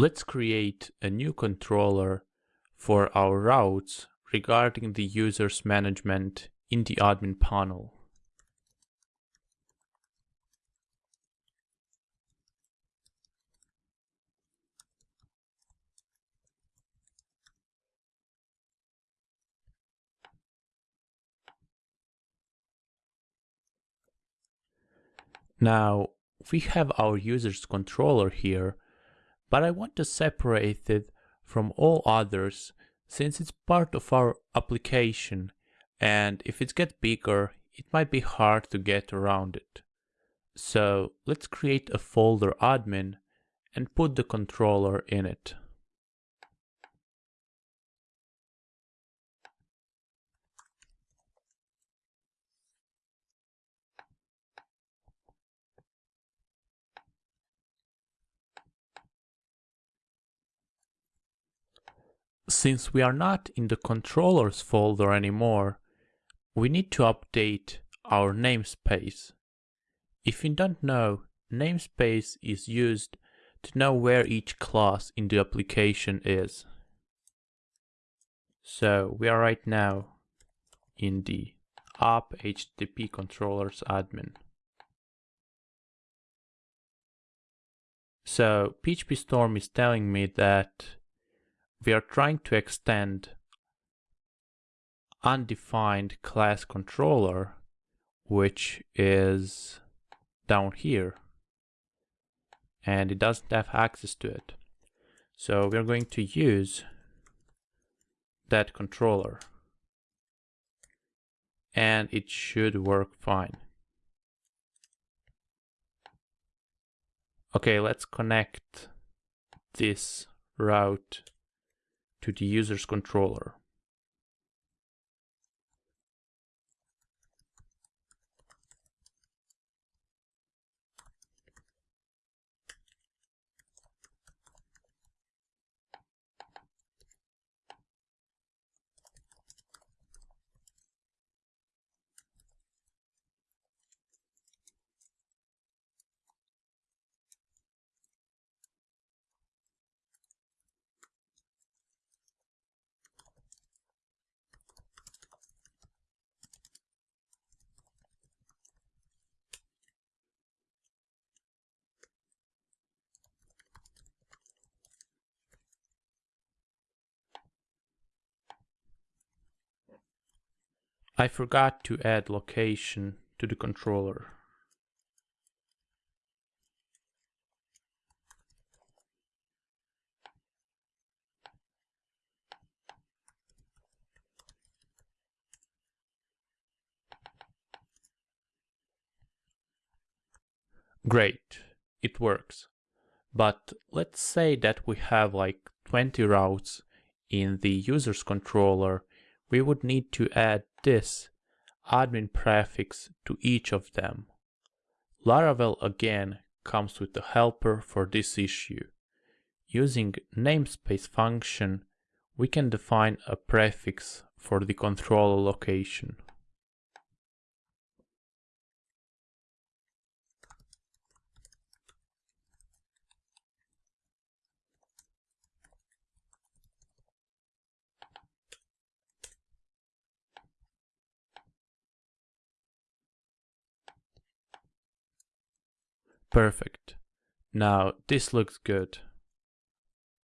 Let's create a new controller for our routes regarding the user's management in the admin panel. Now we have our user's controller here, but I want to separate it from all others since it's part of our application and if it gets bigger, it might be hard to get around it. So let's create a folder admin and put the controller in it. Since we are not in the controllers folder anymore, we need to update our namespace. If you don't know, namespace is used to know where each class in the application is. So we are right now in the app HTTP controllers admin. So PHP Storm is telling me that we are trying to extend undefined class controller, which is down here. And it doesn't have access to it. So we're going to use that controller. And it should work fine. Okay, let's connect this route to the user's controller. I forgot to add location to the controller. Great, it works. But let's say that we have like 20 routes in the user's controller we would need to add this admin prefix to each of them. Laravel again comes with a helper for this issue. Using namespace function, we can define a prefix for the controller location. Perfect. Now this looks good.